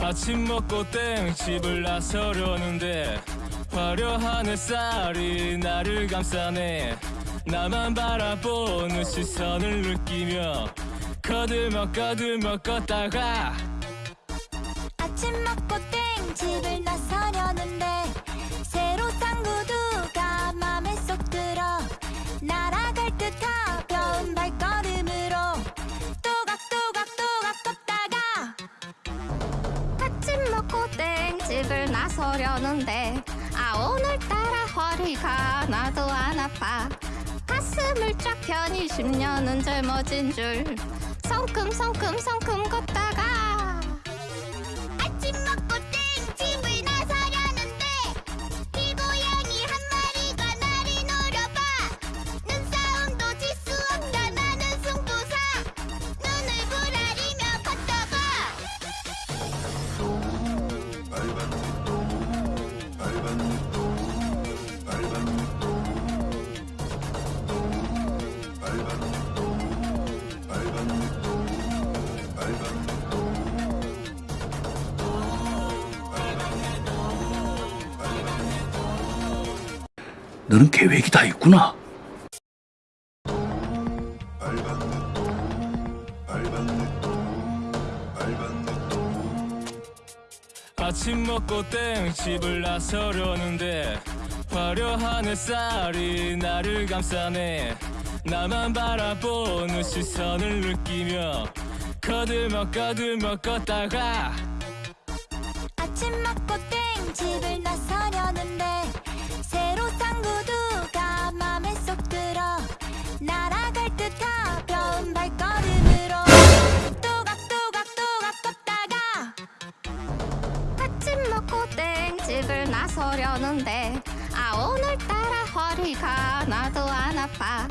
아침 먹고 땡 집을 나서려는데 화려한 햇살이 나를 감싸네. 나만 바라보는 시선을 느끼며 거들먹 거들먹 걷다가 아침 먹고 땡 집을 나서려는데 새로 산 구두 나서려는데 아 오늘따라 허리가 나도 안 아파. 가슴을 쫙 펴니 10년은 젊어진 줄. 성큼성큼성큼 걷다가 너는 계획이 다 있구나. 아침 먹고 땡 집을 나서려는데 화려한 햇살이 나를 감싸네 나만 바라보는 시선을 느끼며 거들먹 거들먹 걷다가 아침 먹고 땡 집을 나서려는데 나서려는데 아 오늘따라 허리가 나도 안 아파.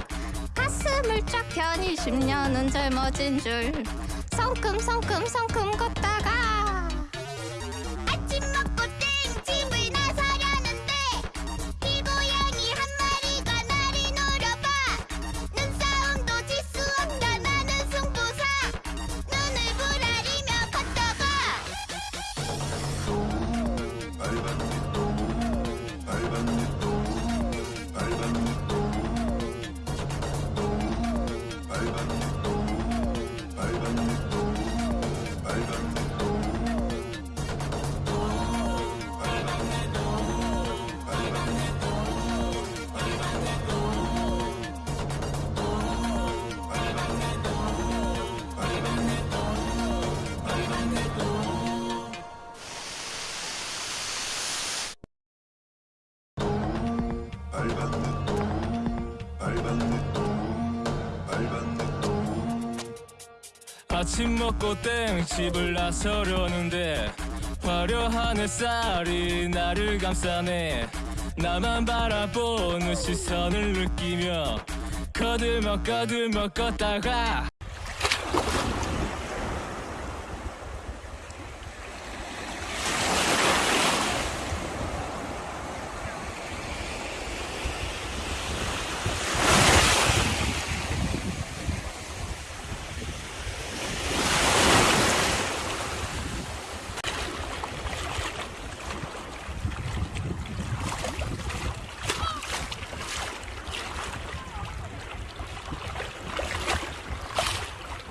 가슴을 쫙 펴니 10년은 젊어진 줄. 성큼성큼성큼 걷다가 아침 먹고 땡 집을 나서려는데 화려한 햇살이 나를 감싸네. 나만 바라보는 시선을 느끼며 거들먹 거들먹 걷다가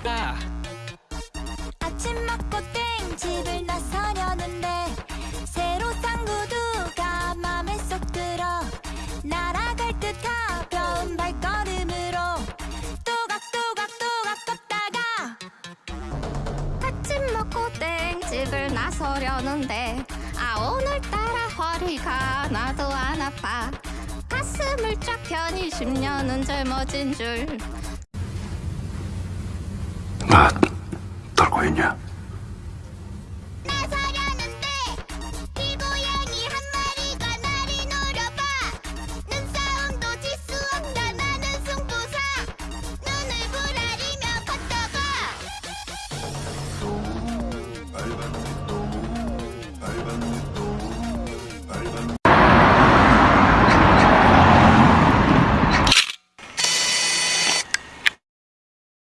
아, 아침 먹고 땡 집을 나서려는데 새로 산 구두가 맘에 쏙 들어. 날아갈 듯 가벼운 발걸음으로 또각또각또각 걷다가 아침 먹고 땡 집을 나서려는데 아 오늘따라 허리가 나도 안 아파. 가슴을 쫙 펴니 10년은 젊어진 줄 아, 떨고 있냐?